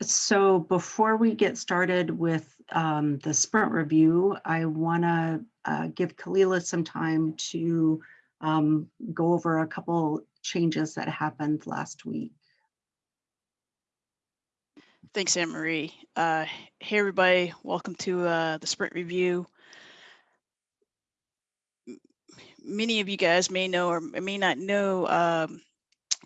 So before we get started with um, the sprint review, I want to uh, give Kalila some time to um, go over a couple changes that happened last week. Thanks, Anne Marie. Uh, hey, everybody. Welcome to uh, the sprint review. Many of you guys may know or may not know um,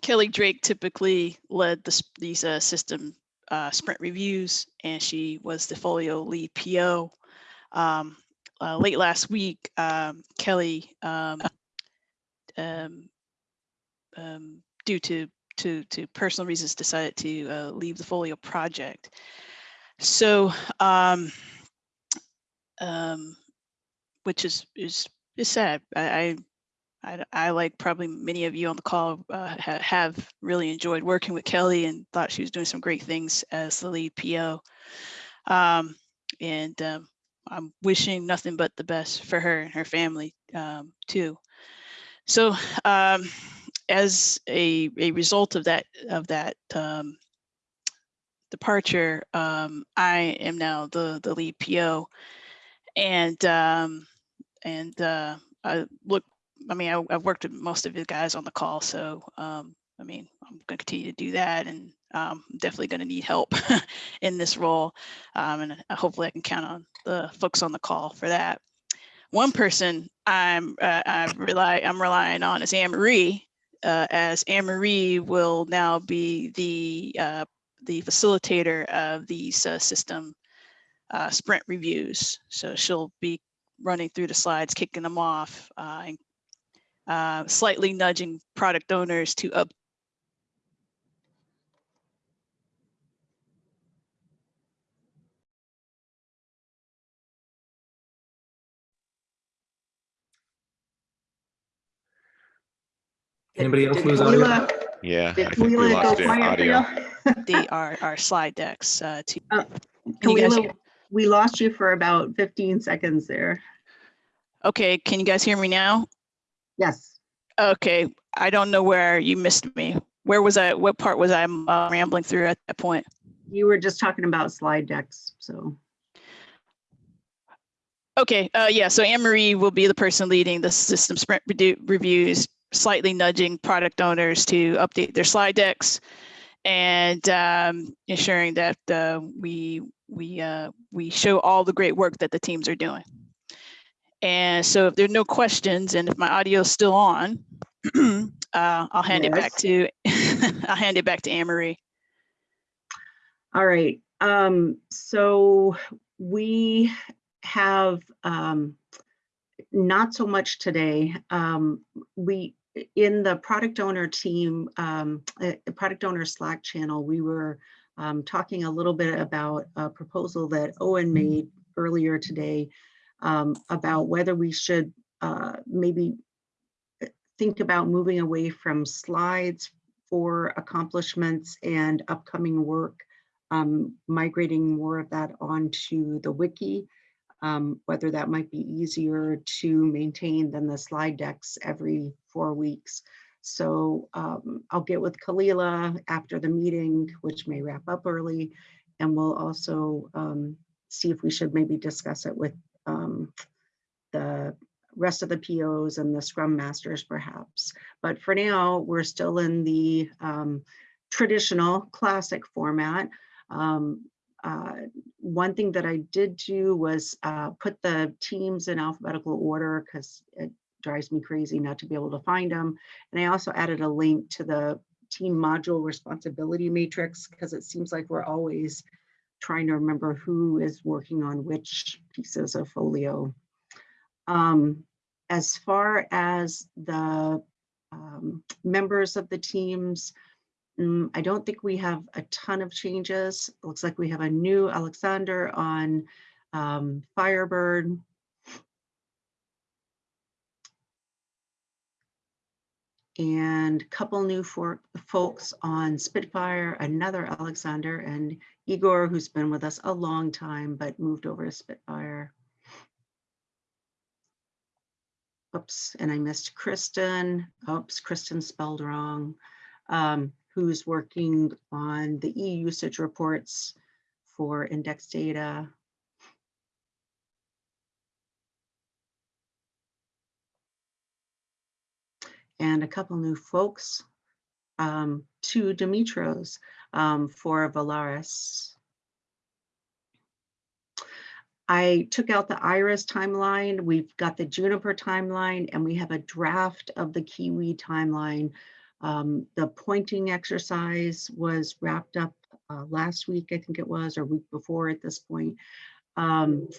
Kelly Drake typically led the, these uh, system uh, sprint reviews, and she was the folio lead PO. Um, uh, late last week, um, Kelly, um, um, um, due to to to personal reasons, decided to uh, leave the folio project. So, which is is is sad. I, I I I, like probably many of you on the call uh, ha- have really enjoyed working with Kelly and thought she was doing some great things as the lead PO. Um, and um, I'm wishing nothing but the best for her and her family um, too. So, um, as a, a result of that of that um, departure, um, I am now the the lead PO, and and uh, I look. I mean, I, I've worked with most of the guys on the call, so um, I mean, I'm going to continue to do that, and um, I'm definitely going to need help in this role, um, and hopefully I can count on the folks on the call for that. One person I'm uh, I rely I'm relying on is Anne Marie, uh, as Anne Marie will now be the uh, the facilitator of these system uh, sprint reviews. So she'll be running through the slides, kicking them off, uh, and uh, slightly nudging product owners to up. Anybody else Did lose audio? Kalila- Yeah, Did I think we lost go your quiet for audio. the our, our slide decks uh, to Uh, Can you guys Kalila, we lost you for about 15 seconds there. okay can you guys hear me now Yes. okay i don't know where you missed me where was i what part was i uh, rambling through at that point You were just talking about slide decks, so. okay uh, yeah so anne marie will be the person leading the system sprint reviews slightly nudging product owners to update their slide decks and um, ensuring that uh, we we uh, we show all the great work that the teams are doing. And so, if there are no questions, and if my audio is still on, uh, I'll hand it back to I'll hand it back to Anne Marie. All right, um, so we have, um, not so much today. Um, we, in the product owner team, um, uh, the product owner Slack channel, we were um, talking a little bit about a proposal that Owen made earlier today um, about whether we should uh, maybe uh, think about moving away from slides for accomplishments and upcoming work um, migrating more of that onto the wiki, um, whether that might be easier to maintain than the slide decks every four weeks. So um, I'll get with Kalila after the meeting, which may wrap up early, and we'll also um, see if we should maybe discuss it with um, the rest of the POs and the Scrum Masters perhaps. But for now, we're still in the um, traditional classic format. Um, uh, one thing that I did do was uh, put the teams in alphabetical order because it drives me crazy not to be able to find them. And I also added a link to the team module responsibility matrix because it seems like we're always trying to remember who is working on which pieces of folio. Um, as far as the um, members of the teams, Mm, I don't think we have a ton of changes. Looks like we have a new Alexander on um, Firebird. And a couple new for folks on Spitfire, another Alexander and Igor, who's been with us a long time, but moved over to Spitfire. Oops, and I missed Kristen. Oops, Kristen spelled wrong. Um, who's working on the e-usage reports for index data. And a couple new folks, um, two Dimitros um, for Volaris. I took out the Iris timeline. We've got the Juniper timeline and we have a draft of the Kiwi timeline. Um, the pointing exercise was wrapped up uh, last week, I think it was, or week before at this point. Um,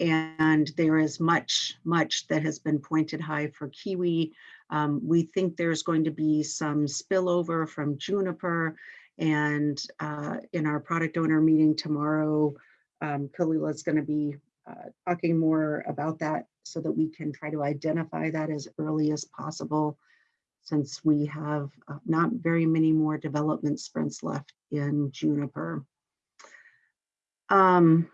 and there is much, much that has been pointed high for Kiwi. Um, we think there's going to be some spillover from Juniper and uh, in our product owner meeting tomorrow, um, Kalila is going to be uh, talking more about that so that we can try to identify that as early as possible since we have uh, not very many more development sprints left in Juniper. Um,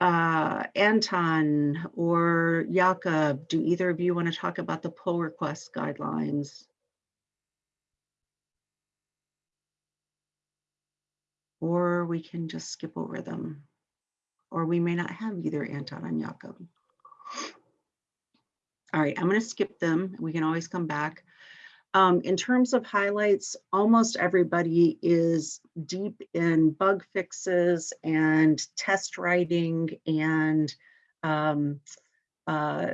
uh, Anton or Jakob, do either of you want to talk about the pull request guidelines? Or we can just skip over them. Or we may not have either Anton and Jakob. All right, I'm going to skip them. We can always come back. Um, in terms of highlights, almost everybody is deep in bug fixes and test writing and um, uh,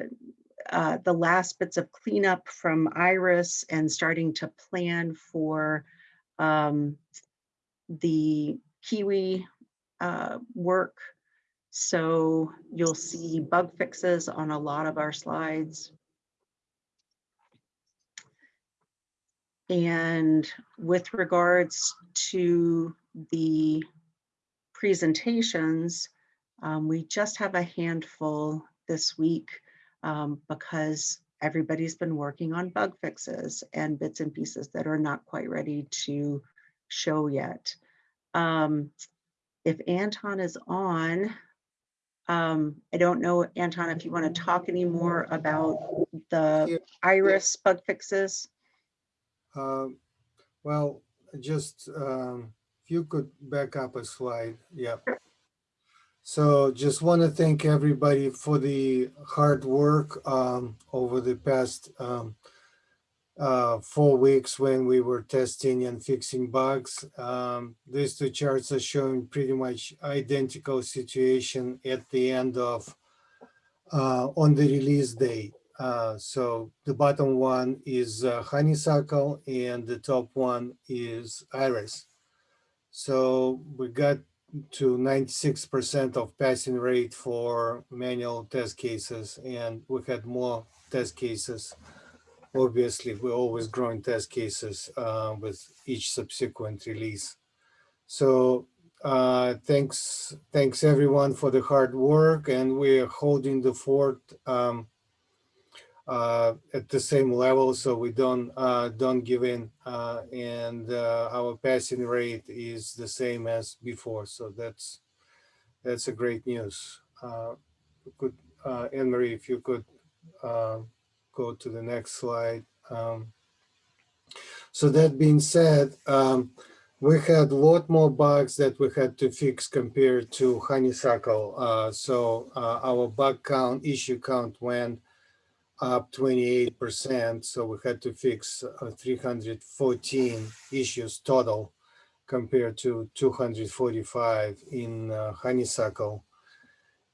uh, the last bits of cleanup from Iris and starting to plan for um, the Kiwi uh, work. So you'll see bug fixes on a lot of our slides. And with regards to the presentations, um, we just have a handful this week um, because everybody's been working on bug fixes and bits and pieces that are not quite ready to show yet. Um, if Anton is on, um, I don't know, Anton, if you want to talk any more about the iris bug fixes. Um, Well, just um, if you could back up a slide, yeah. So just want to thank everybody for the hard work um, over the past um, uh, four weeks when we were testing and fixing bugs. Um, These two charts are showing pretty much identical situation at the end of uh, on the release date. Uh, so the bottom one is uh, honeysuckle and the top one is iris. So we got to 96% of passing rate for manual test cases and we had more test cases. Obviously, we're always growing test cases uh, with each subsequent release. So uh, thanks, thanks everyone for the hard work and we're holding the fort um, at the same level, so we don't uh, don't give in, uh, and uh, our passing rate is the same as before. So that's that's a great news. Uh, could uh, Anne Marie, if you could uh, go to the next slide. Um, so that being said, um, we had a lot more bugs that we had to fix compared to Honeysuckle. Uh, so uh, our bug count, issue count went up 28%. So we had to fix uh, 314 issues total compared to 245 in uh, Honeysuckle.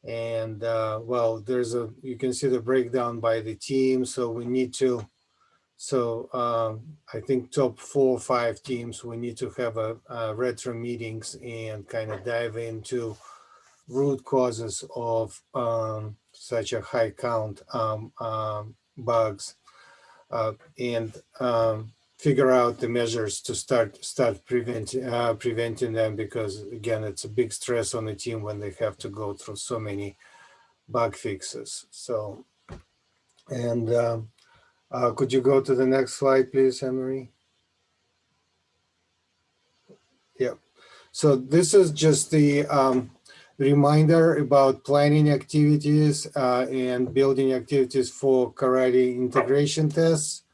And uh, well, there's a, you can see the breakdown by the team. So we need to, so um, I think top four or five teams, we need to have a, a retro meetings and kind of dive into root causes of um, such a high count um, um, bugs uh, and um, figure out the measures to start start preventing uh, preventing them because again it's a big stress on the team when they have to go through so many bug fixes. So and um, uh, could you go to the next slide please Emery yeah so this is just the um, reminder about planning activities uh, and building activities for karate integration tests.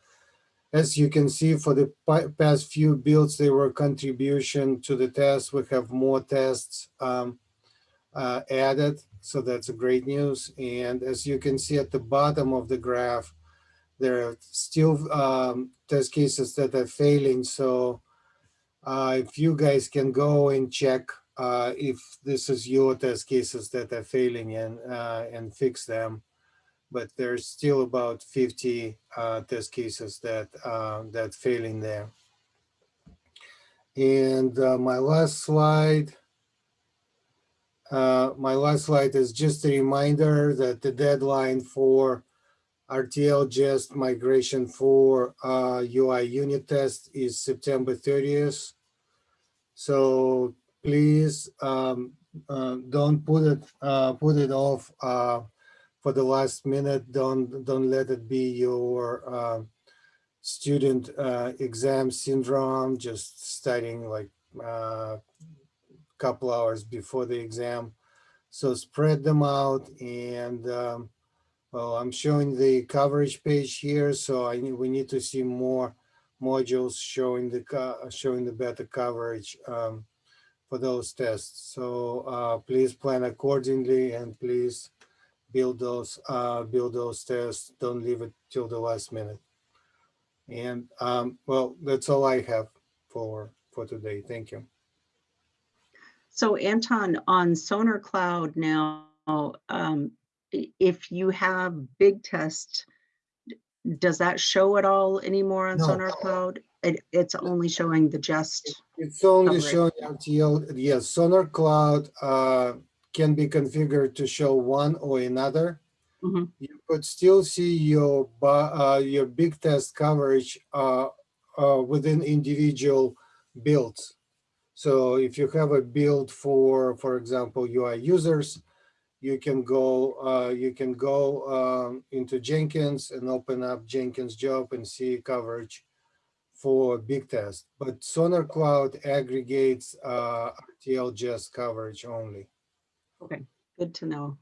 as you can see, for the past few builds, they were contribution to the test. We have more tests um, uh, added, so that's a great news. And as you can see at the bottom of the graph, there are still um, test cases that are failing. So uh, if you guys can go and check uh, if this is your test cases that are failing and uh, and fix them but there's still about 50 uh, test cases that uh, that failing there. And uh, my last slide, uh, my last slide is just a reminder that the deadline for RTL jest migration for UI unit test is September 30th. So please um, uh, don't put it uh, put it off uh, for the last minute. Don't don't let it be your uh, student uh, exam syndrome. Just studying like a uh, couple hours before the exam. So spread them out and. Um, well, I'm showing the coverage page here, so I we need to see more modules showing the showing the better coverage um, for those tests. So uh, please plan accordingly and please build those uh, build those tests. Don't leave it till the last minute. And um, well, that's all I have for for today. Thank you. So Anton, on Sonar Cloud now, um, if you have BigTest, does that show at all anymore on No. Sonar Cloud? It, it's only showing the just, It's only Coverage. showing RTL. Yes, Sonar Cloud uh, can be configured to show one or another. Mhm. You could still see your uh, your BigTest coverage uh, uh, within individual builds. So if you have a build for, for example, UI users, you can go uh, you can go um, into Jenkins and open up Jenkins job and see coverage for BigTest, but Sonar Cloud aggregates uh, RTL Jest coverage only. Okay, good to know.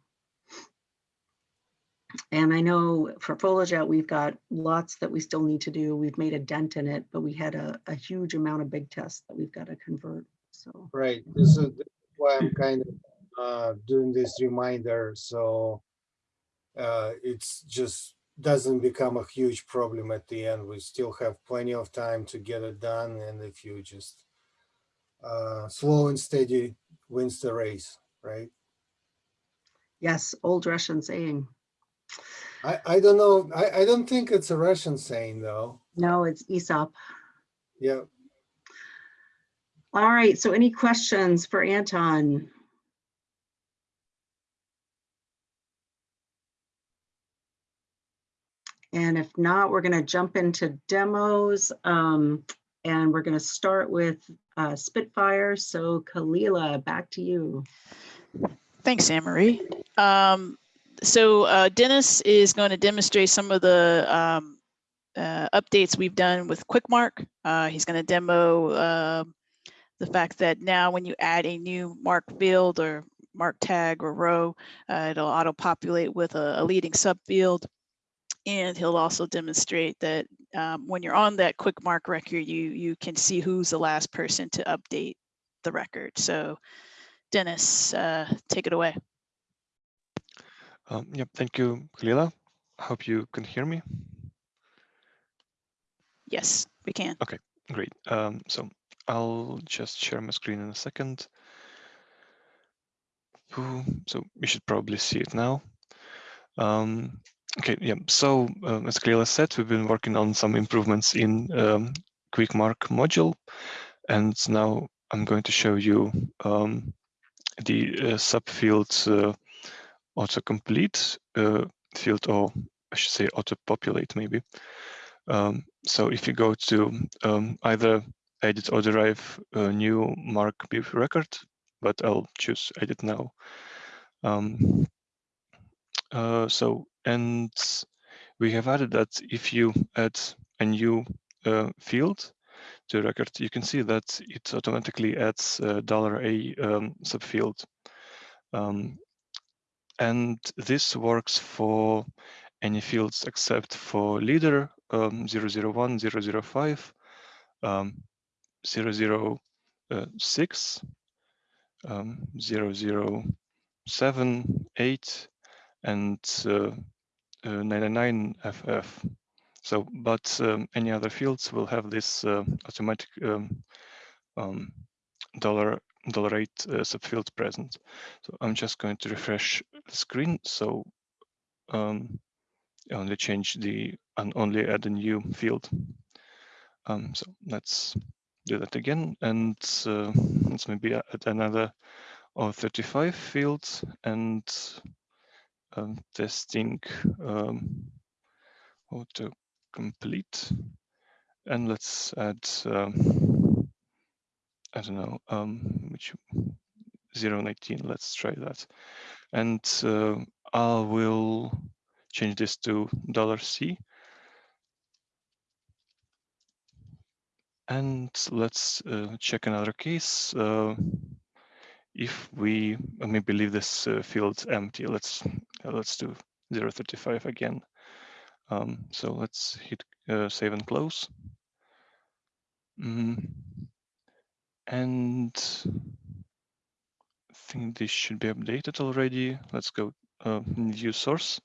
And I know for Folijet, we've got lots that we still need to do. We've made a dent in it, but we had a, a huge amount of BigTests that we've got to convert, so. Right. This is why I'm kind of uh, doing this reminder, so uh, it's just doesn't become a huge problem at the end. We still have plenty of time to get it done, and if you just uh, slow and steady wins the race, right? Yes, old Russian saying. I, I don't know. I, I don't think it's a Russian saying though. No, it's Aesop. Yeah. All right, so any questions for Anton? And if not, we're going to jump into demos. um, And we're going to start with uh, Spitfire. So Kalila, back to you. Thanks, Anne Marie. Um, so uh, Dennis is going to demonstrate some of the um, uh, updates we've done with quickMARC. Uh, he's going to demo um the fact that now when you add a new MARC field or MARC tag or row, uh, it'll auto-populate with a, a leading subfield. And he'll also demonstrate that um, when you're on that quickMARC record, you you can see who's the last person to update the record. So Dennis, uh, take it away. Um, yep, thank you, Kalila. I hope you can hear me. Yes, we can. Okay, great. Um, so I'll just share my screen in a second. Ooh, So you should probably see it now. Um, okay, yeah. So um, as Kalila said, we've been working on some improvements in um, quickMARC module, and now I'm going to show you um, the uh, subfield uh, autocomplete uh, field, or I should say auto-populate maybe. Um, so if you go to um, either edit or derive a new MARC bib record, but I'll choose edit now. Um, uh, so, and we have added that if you add a new uh, field to a record, you can see that it automatically adds a dollar $a um, subfield. Um, and this works for any fields except for leader, um, 001, 005, um, 006, um, 007, 8, and uh, uh, 99 FF. So, but um, any other fields will have this uh, automatic um, um, dollar dollar eight uh, subfield present. So I'm just going to refresh the screen. So um, only change the and only add a new field. Um, so let's do that again, and uh, let's maybe add another or 35 fields and um, testing um, auto complete. And let's add, um, I don't know, um, which 019, let's try that. And uh, I will change this to dollar $C. And let's uh, check another case. Uh, if we uh, maybe leave this uh, field empty, let's uh, let's do 035 again. Um, so let's hit uh, save and close. Mm. And I think this should be updated already. Let's go view source.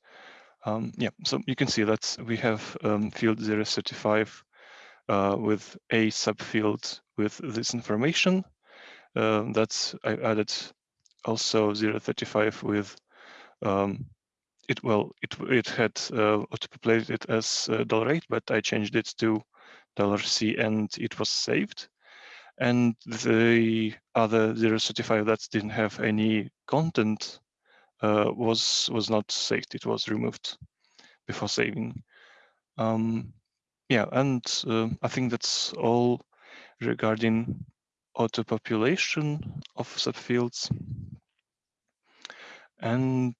Um, yeah, so you can see that we have um, field 035 uh, with a subfield with this information. Uh, that's I added also 035 with um, it. Well, it it had uh, auto-populated it as uh, dollar eight, but I changed it to dollar C, and it was saved. And the other 035 that didn't have any content uh, was was not saved. It was removed before saving. Um, yeah, and uh, I think that's all regarding auto population of subfields. And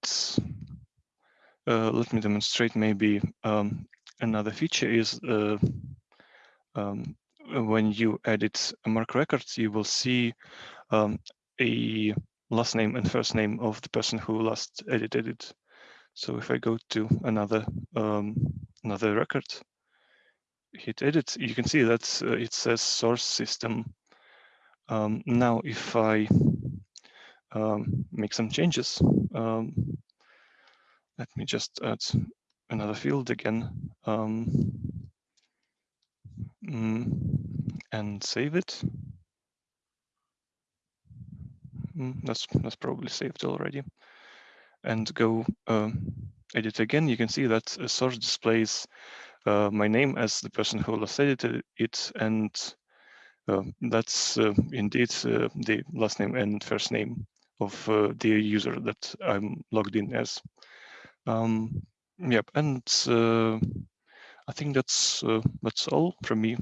uh, let me demonstrate maybe um, another feature is uh, um, when you edit a MARC records, you will see um, a last name and first name of the person who last edited it. So if I go to another um, another record, hit edit, you can see that uh, it says source system. Um, now, if I um, make some changes, um, let me just add another field again um, mm, and save it. Mm, that's that's probably saved already. And go uh, edit again. You can see that source displays uh, my name as the person who last edited it, and that's uh, indeed uh, the last name and first name of uh, the user that I'm logged in as. Um, yep, and I think that's that's all from me.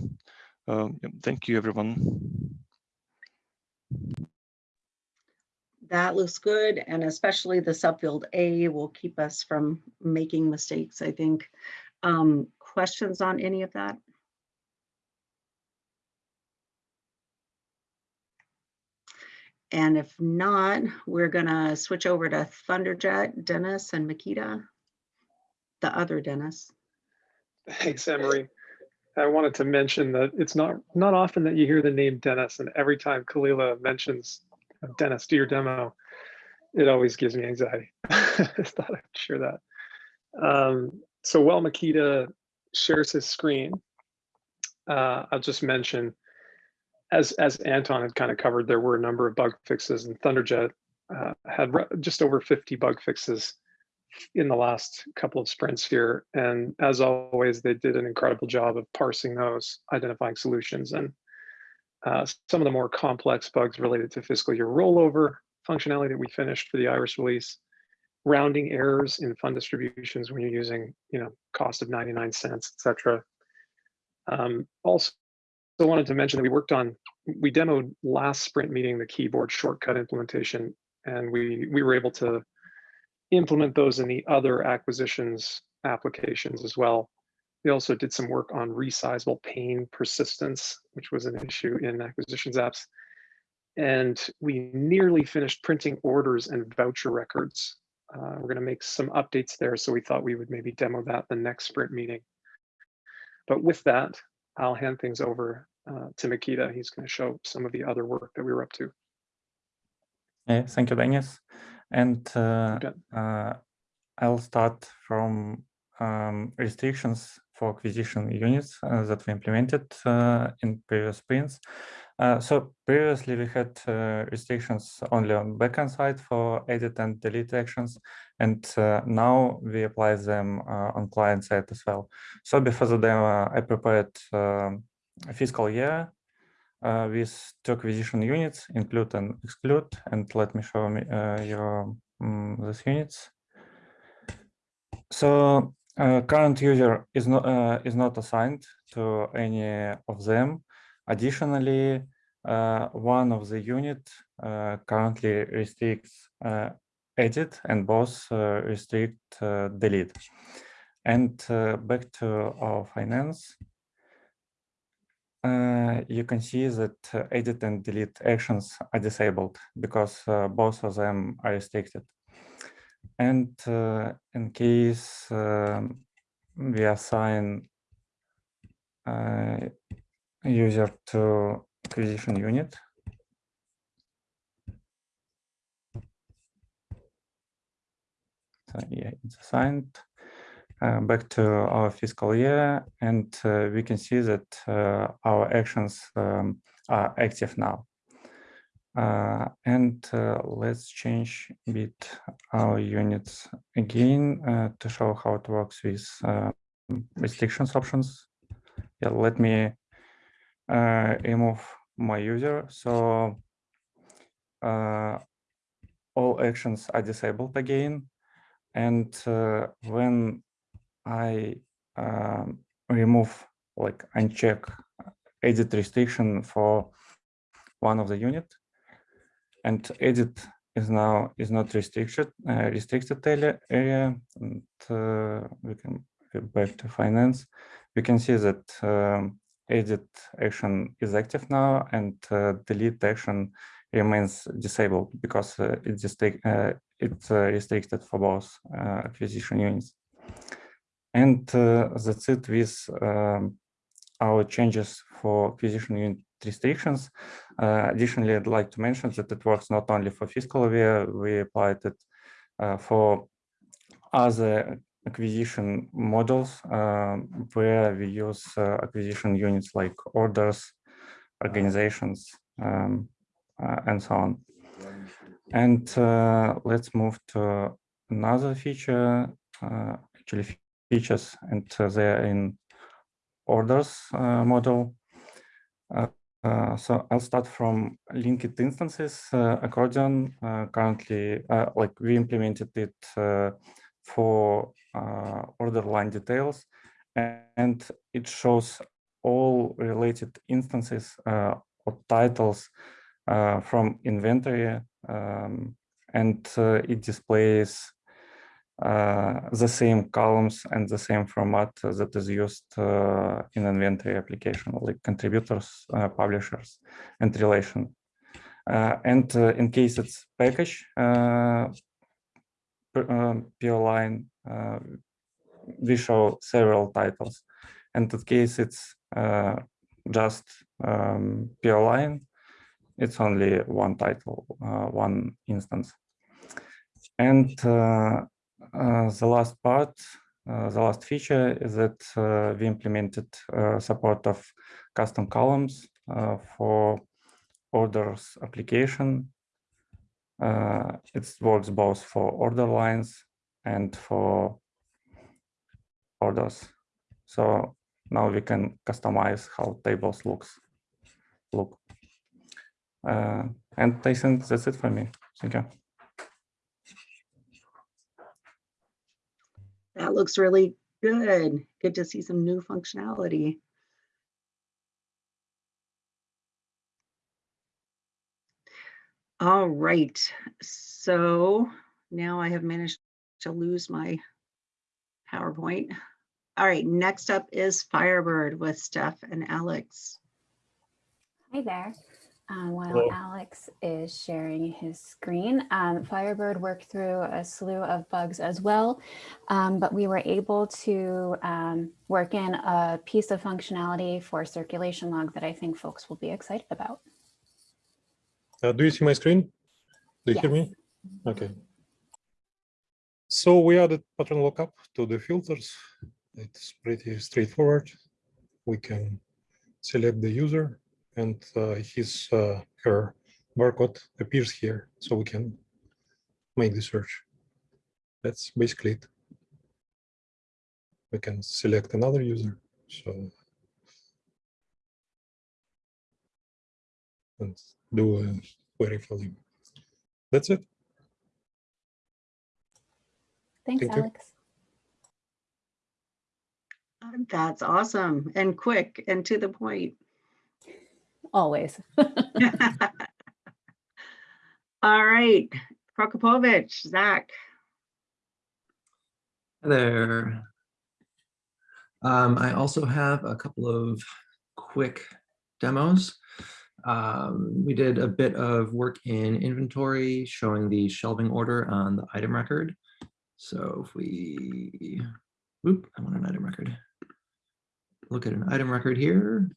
Yep, thank you, everyone. That looks good, and especially the subfield A will keep us from making mistakes, I think. Um, questions on any of that? And if not, we're gonna switch over to Thunderjet, Dennis and Makita. The other Dennis. Thanks, Emery. I wanted to mention that it's not not often that you hear the name Dennis, and every time Kalila mentions Dennis, do your demo, it always gives me anxiety. I thought I'd share that. Um, so while Makita shares his screen, uh, I'll just mention, as as Anton had kind of covered, there were a number of bug fixes, and Thunderjet uh, had just over 50 bug fixes in the last couple of sprints here. And as always, they did an incredible job of parsing those, identifying solutions, and uh, some of the more complex bugs related to fiscal year rollover functionality that we finished for the Iris release, rounding errors in fund distributions when you're using, you know, cost of 99 cents, et cetera. Um, also, wanted to mention that we worked on, we demoed last sprint meeting the keyboard shortcut implementation, and we we were able to implement those in the other acquisitions applications as well. We also did some work on resizable pane persistence, which was an issue in acquisitions apps. And we nearly finished printing orders and voucher records. Uh, we're going to make some updates there, so we thought we would maybe demo that the next sprint meeting. But with that, I'll hand things over uh, to Makita. He's going to show some of the other work that we were up to. Yeah, thank you, Dennis. And uh, uh, I'll start from um, restrictions for acquisition units uh, that we implemented uh, in previous sprints. Uh, so previously we had uh, restrictions only on backend side for edit and delete actions, and uh, now we apply them uh, on client side as well. So before the demo, I prepared um, a fiscal year with two acquisition units, include and exclude, and let me show me your um, these units. So uh, current user is not uh, is not assigned to any of them. Additionally, uh, one of the unit uh, currently restricts uh, edit and both uh, restrict delete. And back to our finance, you can see that edit and delete actions are disabled because both of them are restricted. And uh, in case um, we assign uh, user to acquisition unit, so yeah, it's assigned uh, back to our fiscal year, and uh, we can see that uh, our actions um, are active now. Uh, and uh, let's change a bit our units again uh, to show how it works with uh, restrictions options. Yeah, let me uh, remove my user. So uh, all actions are disabled again. And uh, when I um, remove, like uncheck edit restriction for one of the unit, and edit is now is not restricted uh, restricted area, and uh, we can go back to finance. We can see that um, edit action is active now and uh, delete action remains disabled because uh, it's just uh, it's uh, restricted for both uh, acquisition units. And uh, that's it with um, our changes for acquisition unit restrictions. Uh, additionally, I'd like to mention that it works not only for fiscal year, we applied it uh, for other acquisition models uh, where we use uh, acquisition units like orders, organizations, um, uh, and so on. And uh, let's move to another feature, actually features, and they're in orders model. Uh, uh, so I'll start from linked instances. Uh, accordion uh, currently, uh, like we implemented it uh, for order line details, and it shows all related instances or titles from inventory, um, and it displays the same columns and the same format that is used uh, in inventory application, like contributors, uh, publishers, and relation. Uh, and uh, in case it's package uh, per- um, line, uh, we show several titles. And in case it's uh, just um, PO line, it's only one title, uh, one instance. And uh, uh, the last part, uh, the last feature is that uh, we implemented uh, support of custom columns uh, for orders application. Uh, it works both for order lines and for orders. So now we can customize how tables looks look. Uh, and I think that's it for me. Thank you. That looks really good. Good to see some new functionality. All right, so now I have managed to lose my PowerPoint. All right, next up is Firebird with Steph and Alex. Hi there. Uh, while Hello. Alex is sharing his screen. Um, Firebird worked through a slew of bugs as well, um, but we were able to um, work in a piece of functionality for circulation log that I think folks will be excited about. Uh, do you see my screen? Do you hear me? Okay. So we added pattern lookup to the filters. It's pretty straightforward. We can select the user and uh, his uh, her barcode appears here, so we can make the search. That's basically it. We can select another user. So and do a query for him. That's it. Thanks, Thank you. Alex. That's awesome and quick and to the point. Always. All right, Prokopovych, Zach. Hi there. Um, I also have a couple of quick demos. Um, we did a bit of work in inventory showing the shelving order on the item record. So if we, oop, I want an item record. Look at an item record here.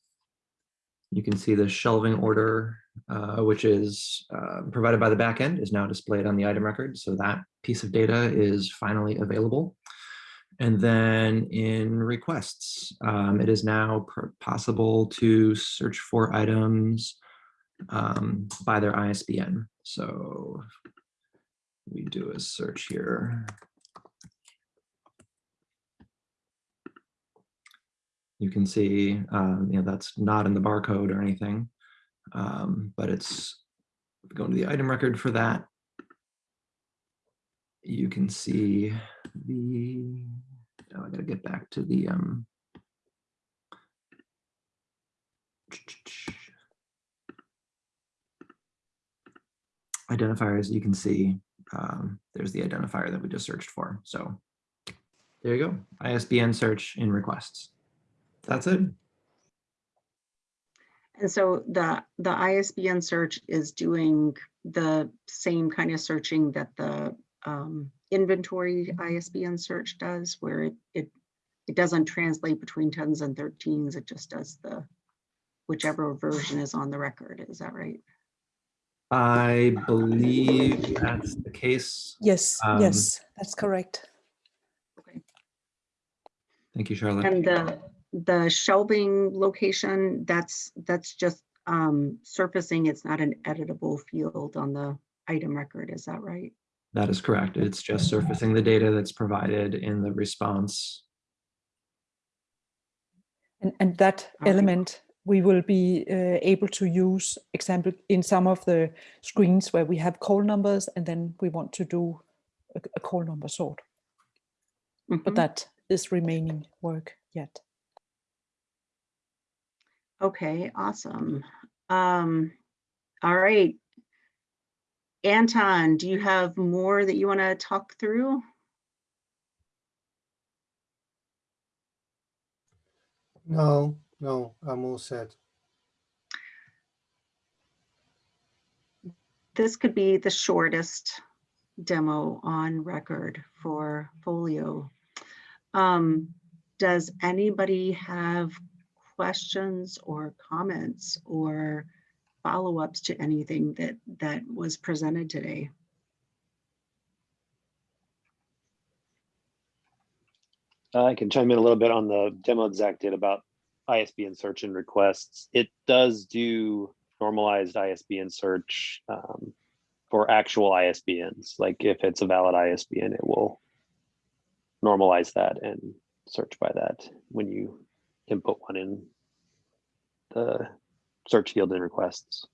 You can see the shelving order, uh, which is uh, provided by the backend, is now displayed on the item record. So that piece of data is finally available. And then in requests, um, it is now possible to search for items um, by their ISBN. So we do a search here. You can see, um, you know, that's not in the barcode or anything, um, but it's going to the item record for that. You can see the, oh, I gotta get back to the, um, identifiers, you can see, um, there's the identifier that we just searched for. So there you go, ISBN search in requests. That's it. And so the, the ISBN search is doing the same kind of searching that the um, inventory ISBN search does, where it, it, it doesn't translate between tens and thirteens, it just does the, whichever version is on the record, is that right? I believe that's the case. Yes, Um, yes, that's correct. Okay. Thank you, Charlotte. And the, the shelving location, that's, that's just um, surfacing, it's not an editable field on the item record, is that right? That is correct. It's just surfacing the data that's provided in the response. And, and that All right. element we will be uh, able to use, example, in some of the screens where we have call numbers and then we want to do a, a call number sort. But Mhm. that is remaining work yet. Okay, awesome. Um, all right. Anton, do you have more that you want to talk through? No, no, I'm all set. This could be the shortest demo on record for Folio. Um, does anybody have questions or comments or follow-ups to anything that, that was presented today? Uh, I can chime in a little bit on the demo Zach did about ISBN search and requests. It does do normalized ISBN search um, for actual ISBNs. Like if it's a valid ISBN, it will normalize that and search by that when you input one in the search field in requests.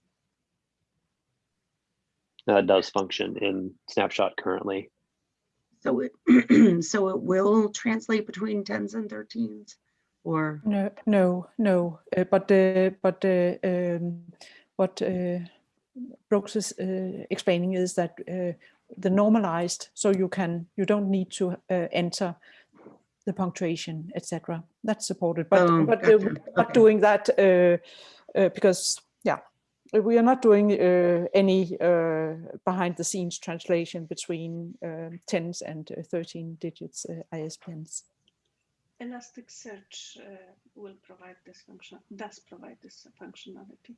Now, That does function in Snapshot currently. So it, so it will translate between tens and thirteens or, No, no, no. Uh, but uh, but uh, um, what uh, Brooks is uh, explaining is that uh, the normalized, so you can you don't need to uh, enter the punctuation, etc. That's supported, but Oh, but gotcha. not Okay. doing that uh, uh, because yeah, we are not doing uh, any uh, behind the scenes translation between um 10s and uh, 13 digits uh, ISBNs. Elasticsearch uh, will provide this function, does provide this functionality.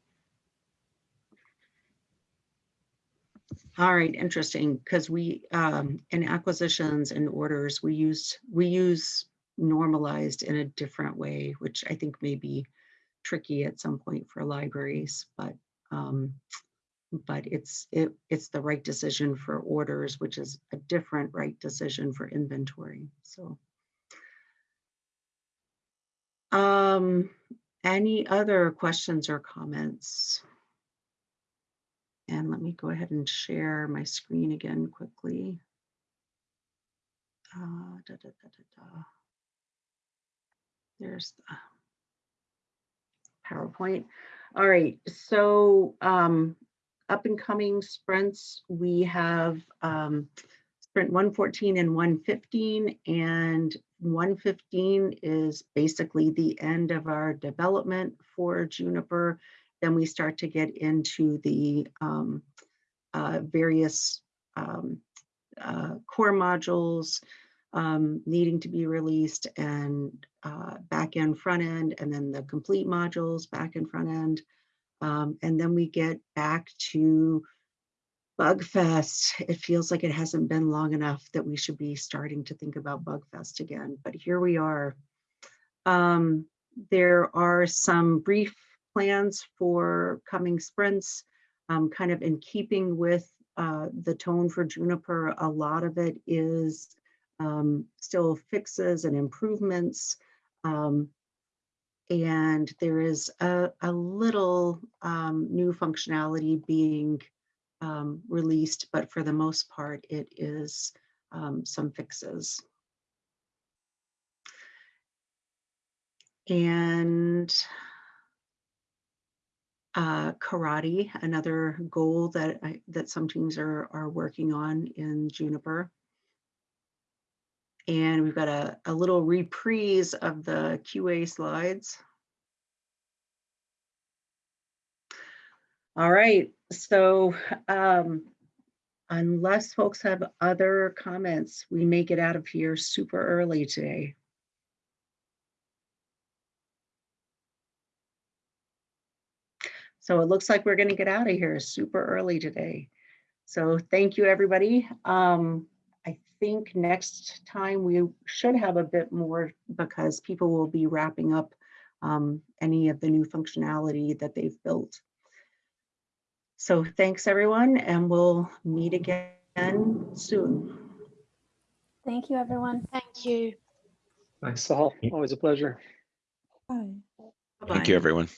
All right, interesting, because we, um, in acquisitions and orders, we use, we use normalized in a different way, which I think may be tricky at some point for libraries, but, um, but it's, it, it's the right decision for orders, which is a different right decision for inventory, so. Um, any other questions or comments? And let me go ahead and share my screen again quickly. Uh, da, da, da. There's the PowerPoint. All right, so um, up and coming sprints, we have um, sprint 114 and 115 and 115 is basically the end of our development for Juniper then we start to get into the um, uh, various um, uh, core modules um, needing to be released and uh, back end, front end, and then the complete modules back and front end. Um, and then we get back to Bugfest. It feels like it hasn't been long enough that we should be starting to think about Bugfest again, but here we are. Um, there are some brief plans for coming sprints, um, kind of in keeping with uh, the tone for Juniper. A lot of it is um, still fixes and improvements. Um, and there is a, a little um, new functionality being um, released, but for the most part, it is um, some fixes. And uh, karate, another goal that I, that some teams are are working on in Juniper. And we've got a, a little reprise of the QA slides. All right, so um, unless folks have other comments, we may get out of here super early today. So it looks like we're going to get out of here super early today. So thank you, everybody. Um, I think next time we should have a bit more because people will be wrapping up um, any of the new functionality that they've built. So thanks, everyone, and we'll meet again soon. Thank you, everyone. Thank you. Thanks, Sahal. Always a pleasure. Bye. Bye-bye. Thank you, everyone.